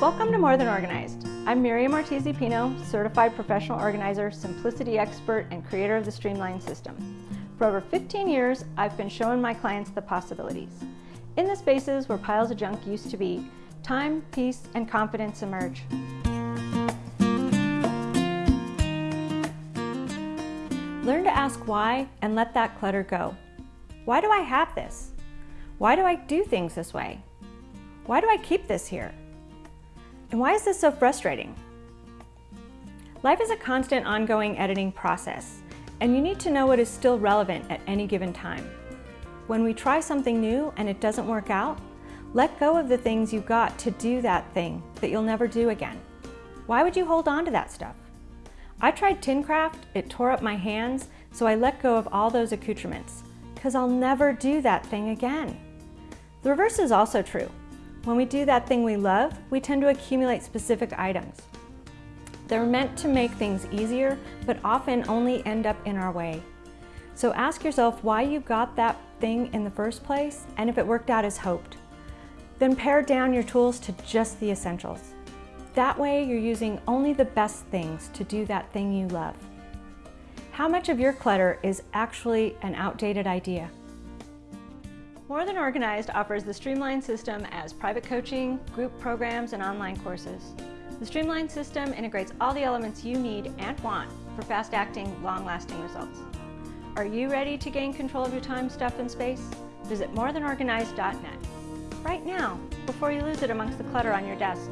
Welcome to More Than Organized. I'm Miriam Ortiz Pino, certified professional organizer, simplicity expert, and creator of the Streamline system. For over 15 years, I've been showing my clients the possibilities. In the spaces where piles of junk used to be, time, peace, and confidence emerge. Learn to ask why and let that clutter go. Why do I have this? Why do I do things this way? Why do I keep this here? And why is this so frustrating? Life is a constant ongoing editing process, and you need to know what is still relevant at any given time. When we try something new and it doesn't work out, let go of the things you got to do that thing that you'll never do again. Why would you hold on to that stuff? I tried Tincraft, it tore up my hands, so I let go of all those accoutrements, because I'll never do that thing again. The reverse is also true. When we do that thing we love, we tend to accumulate specific items. They're meant to make things easier, but often only end up in our way. So ask yourself why you got that thing in the first place and if it worked out as hoped. Then pare down your tools to just the essentials. That way you're using only the best things to do that thing you love. How much of your clutter is actually an outdated idea? More Than Organized offers the Streamline system as private coaching, group programs, and online courses. The Streamline system integrates all the elements you need and want for fast-acting, long-lasting results. Are you ready to gain control of your time, stuff, and space? Visit morethanorganized.net right now before you lose it amongst the clutter on your desk.